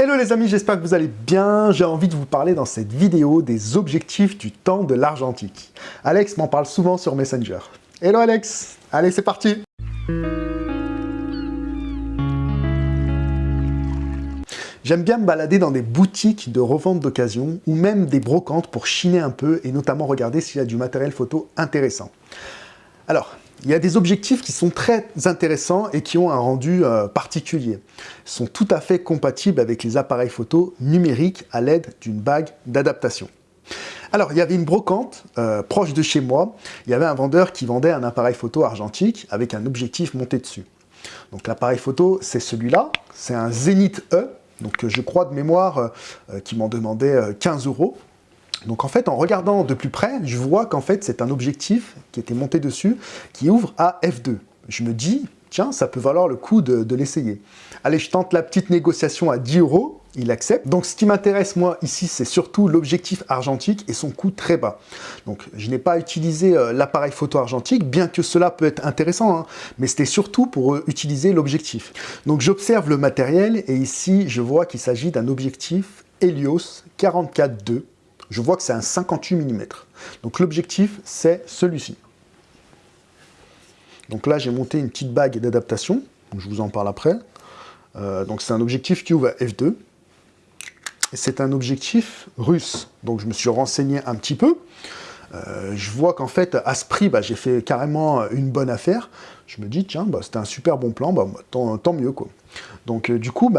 Hello les amis, j'espère que vous allez bien. J'ai envie de vous parler dans cette vidéo des objectifs du temps de l'argentique. Alex m'en parle souvent sur Messenger. Hello Alex Allez, c'est parti J'aime bien me balader dans des boutiques de revente d'occasion ou même des brocantes pour chiner un peu et notamment regarder s'il y a du matériel photo intéressant. Alors, il y a des objectifs qui sont très intéressants et qui ont un rendu euh, particulier. Ils sont tout à fait compatibles avec les appareils photo numériques à l'aide d'une bague d'adaptation. Alors, il y avait une brocante euh, proche de chez moi. Il y avait un vendeur qui vendait un appareil photo argentique avec un objectif monté dessus. Donc l'appareil photo, c'est celui-là. C'est un Zenith E. Donc je crois de mémoire euh, qui m'en demandait 15 euros. Donc en fait, en regardant de plus près, je vois qu'en fait, c'est un objectif qui était monté dessus, qui ouvre à f2. Je me dis, tiens, ça peut valoir le coup de, l'essayer. Allez, je tente la petite négociation à 10 euros, il accepte. Donc ce qui m'intéresse moi ici, c'est surtout l'objectif argentique et son coût très bas. Donc je n'ai pas utilisé euh, l'appareil photo argentique, bien que cela peut être intéressant, hein, mais c'était surtout pour euh, utiliser l'objectif. Donc j'observe le matériel et ici, je vois qu'il s'agit d'un objectif Helios 44-2 je vois que c'est un 58 mm. Donc l'objectif, c'est celui-ci. Donc là, j'ai monté une petite bague d'adaptation, je vous en parle après. Euh, donc c'est un objectif qui ouvre à f2. C'est un objectif russe, donc je me suis renseigné un petit peu. Euh, je vois qu'en fait, à ce prix, bah, j'ai fait carrément une bonne affaire. Je me dis, tiens, bah, c'était un super bon plan, bah, tant, mieux. quoi. Donc euh, du coup,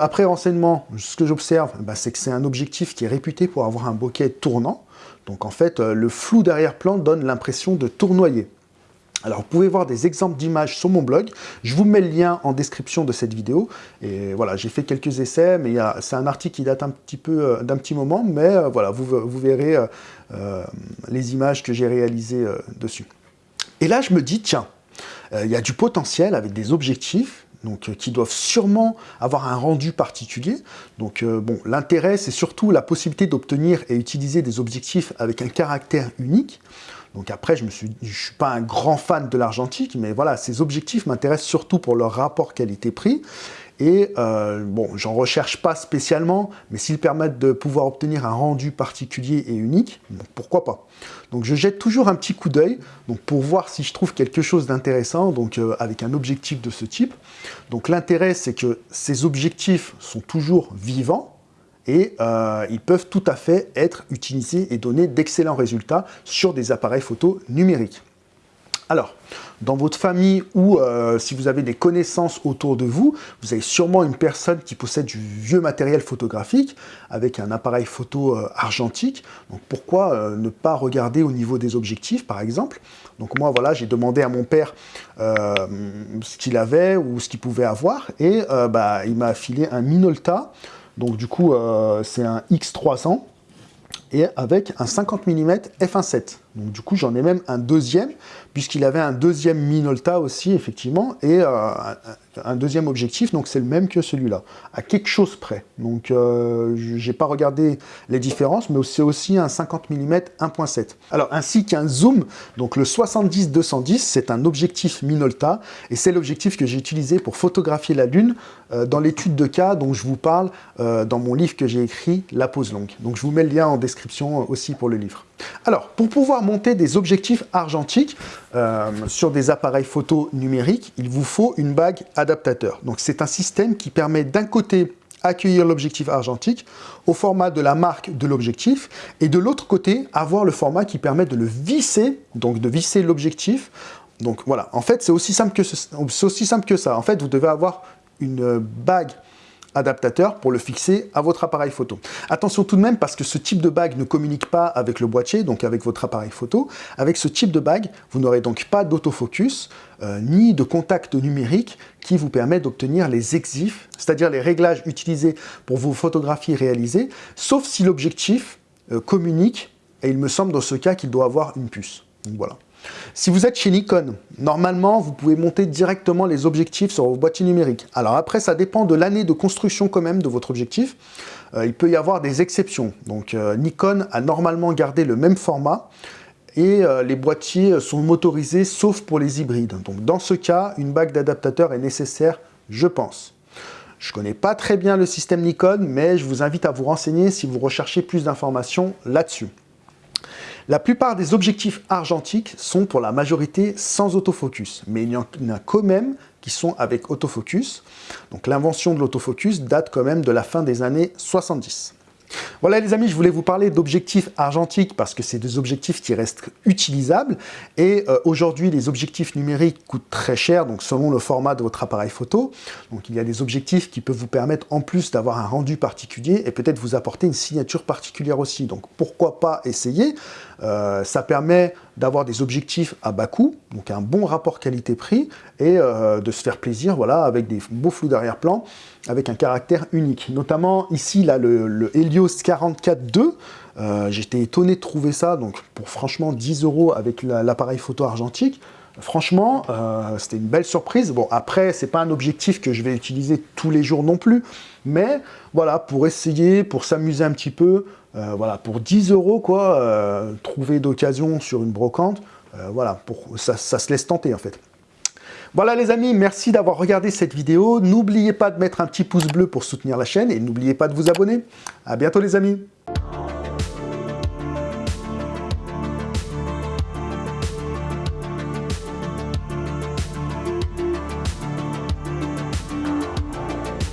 après renseignement, ce que j'observe, c'est que c'est un objectif qui est réputé pour avoir un bokeh tournant. Donc en fait, euh, le flou d'arrière-plan donne l'impression de tournoyer. Alors, vous pouvez voir des exemples d'images sur mon blog. Je vous mets le lien en description de cette vidéo. Et voilà, j'ai fait quelques essais, mais c'est un article qui date un petit euh, d'un petit moment, mais voilà, vous, vous verrez les images que j'ai réalisées dessus. Et là, je me dis, tiens, il y a du potentiel avec des objectifs donc, euh, qui doivent sûrement avoir un rendu particulier. Donc euh, bon, l'intérêt, c'est surtout la possibilité d'obtenir et utiliser des objectifs avec un caractère unique. Donc après, je ne suis, suis pas un grand fan de l'argentique, mais voilà, ces objectifs m'intéressent surtout pour leur rapport qualité-prix. Et euh, bon, j'en recherche pas spécialement, mais s'ils permettent de pouvoir obtenir un rendu particulier et unique, pourquoi pas. Donc je jette toujours un petit coup d'œil pour voir si je trouve quelque chose d'intéressant euh, avec un objectif de ce type. Donc l'intérêt, c'est que ces objectifs sont toujours vivants, et euh, ils peuvent tout à fait être utilisés et donner d'excellents résultats sur des appareils photo numériques. Alors, dans votre famille ou euh, si vous avez des connaissances autour de vous, vous avez sûrement une personne qui possède du vieux matériel photographique avec un appareil photo euh, argentique. Donc pourquoi euh, ne pas regarder au niveau des objectifs par exemple? Donc moi voilà, j'ai demandé à mon père ce qu'il avait ou ce qu'il pouvait avoir et bah, il m'a filé un Minolta. Donc du coup c'est un X300 et avec un 50 mm f1.7. Donc du coup, j'en ai même un deuxième, puisqu'il avait un deuxième Minolta aussi, effectivement, et euh, un deuxième objectif, donc c'est le même que celui-là, à quelque chose près. Donc euh, j'ai pas regardé les différences, mais c'est aussi un 50 mm 1.7. Alors ainsi qu'un zoom, donc le 70-210, c'est un objectif Minolta, et c'est l'objectif que j'ai utilisé pour photographier la Lune euh, dans l'étude de cas dont je vous parle euh, dans mon livre que j'ai écrit, La pose longue. Donc je vous mets le lien en description aussi pour le livre. Alors, pour pouvoir monter des objectifs argentiques euh, sur des appareils photo numériques, il vous faut une bague adaptateur. Donc c'est un système qui permet d'un côté accueillir l'objectif argentique au format de la marque de l'objectif et de l'autre côté avoir le format qui permet de le visser, donc de visser l'objectif. Donc voilà, en fait c'est aussi, aussi simple que ça. En fait vous devez avoir une bague adaptateur pour le fixer à votre appareil photo. Attention tout de même parce que ce type de bague ne communique pas avec le boîtier, donc avec votre appareil photo. Avec ce type de bague, vous n'aurez donc pas d'autofocus euh, ni de contact numérique qui vous permet d'obtenir les exifs, c'est-à-dire les réglages utilisés pour vos photographies réalisées, sauf si l'objectif euh, communique, et il me semble dans ce cas qu'il doit avoir une puce. Voilà. Si vous êtes chez Nikon, normalement, vous pouvez monter directement les objectifs sur vos boîtiers numériques. Alors après, ça dépend de l'année de construction quand même de votre objectif. Euh, il peut y avoir des exceptions. Donc euh, Nikon a normalement gardé le même format et euh, les boîtiers sont motorisés sauf pour les hybrides. Donc dans ce cas, une bague d'adaptateur est nécessaire, je pense. Je ne connais pas très bien le système Nikon, mais je vous invite à vous renseigner si vous recherchez plus d'informations là-dessus. La plupart des objectifs argentiques sont pour la majorité sans autofocus, mais il y en a quand même qui sont avec autofocus. Donc l'invention de l'autofocus date quand même de la fin des années 70. Voilà les amis, je voulais vous parler d'objectifs argentiques parce que c'est des objectifs qui restent utilisables et euh, aujourd'hui les objectifs numériques coûtent très cher donc selon le format de votre appareil photo. Donc il y a des objectifs qui peuvent vous permettre en plus d'avoir un rendu particulier et peut-être vous apporter une signature particulière aussi. Donc pourquoi pas essayer? Euh, Ça permet d'avoir des objectifs à bas coût, donc un bon rapport qualité-prix et euh, de se faire plaisir voilà, avec des beaux flous d'arrière-plan avec un caractère unique. Notamment ici, là, le, Helios 44 II, euh, j'étais étonné de trouver ça, donc pour franchement 10 euros avec l'appareil photo argentique, franchement, euh, c'était une belle surprise. Bon, après, c'est pas un objectif que je vais utiliser tous les jours non plus, mais voilà, pour essayer, pour s'amuser un petit peu, euh, voilà, pour 10 euros, quoi, trouver d'occasion sur une brocante, voilà, pour, ça, ça se laisse tenter en fait. Voilà les amis, merci d'avoir regardé cette vidéo. N'oubliez pas de mettre un petit pouce bleu pour soutenir la chaîne et n'oubliez pas de vous abonner. A bientôt les amis